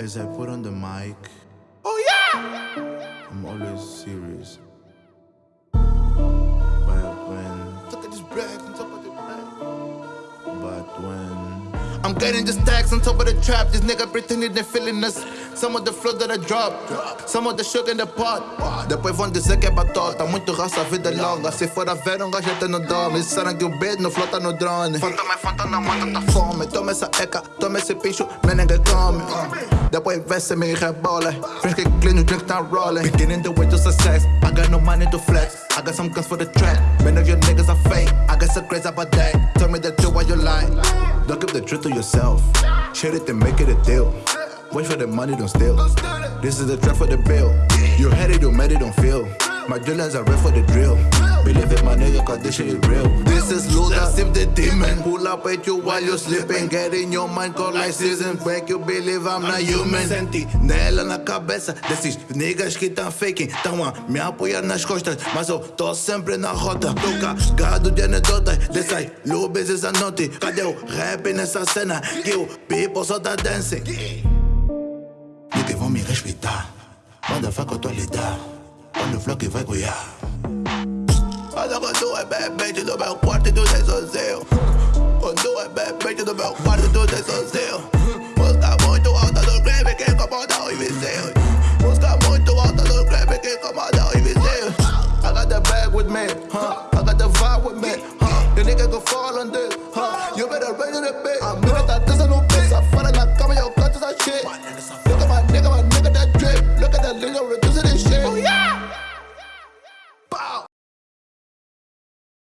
As I put on the mic, Oh yeah! I'm always serious. But when, Look at this bag on top of the bag. but when, I'm getting the stacks on top of the trap. This nigga pretending they're feeling us. Some of the flow that I drop, some of the sugar in the pot. Depois vão dizer que é batota. Muito raça, vida é longa. Se for a ver, um gajo até não dorme. Disseram que o beat não flota no drone. Fanta mais fanta na mata, tá fome. Toma essa eca, toma esse pincho, man, ninguém come. Depois vê se me rebola. Friends que clean, o drink tá rolling. Beginning the way to success. I got no money to flex. I got some guns for the trap. Many of your niggas are fake. I got some crazy about that. Tell me the truth while you lie. Don't keep the truth to yourself. Share it and make it a deal. Wait for the money, don't steal. This is the trap for the bill. You had it, you made it, don't feel. My drillers are ready for the drill. Believe it, my nigga, cause this shit is real. This is Luda, sip the demon. Pull up at you while you're sleeping. Get in your mind, call like season. Make you believe I'm not human. Sentinela na cabeça desses niggas que tão faking. Tão a me apoiar nas costas, mas eu tô sempre na rota. Tô cagado de anedotas dessas lubes essa noite. Cadê o rap nessa cena? Que o people só tá dancing. Niggas me respeitar. Motherfucker, eu tô a lidar. Olha o flow que vai goiar. Olha quando é bebê do meu quarto e tudo é sozinho. Quando é bebê do meu quarto e tudo é sozinho. Música muito alta do creme que incomoda os vizinhos. Música muito alta do creme que incomoda os vizinhos. I got the bag with me, huh? I got the vibe with me, huh? The nigga go fall on this.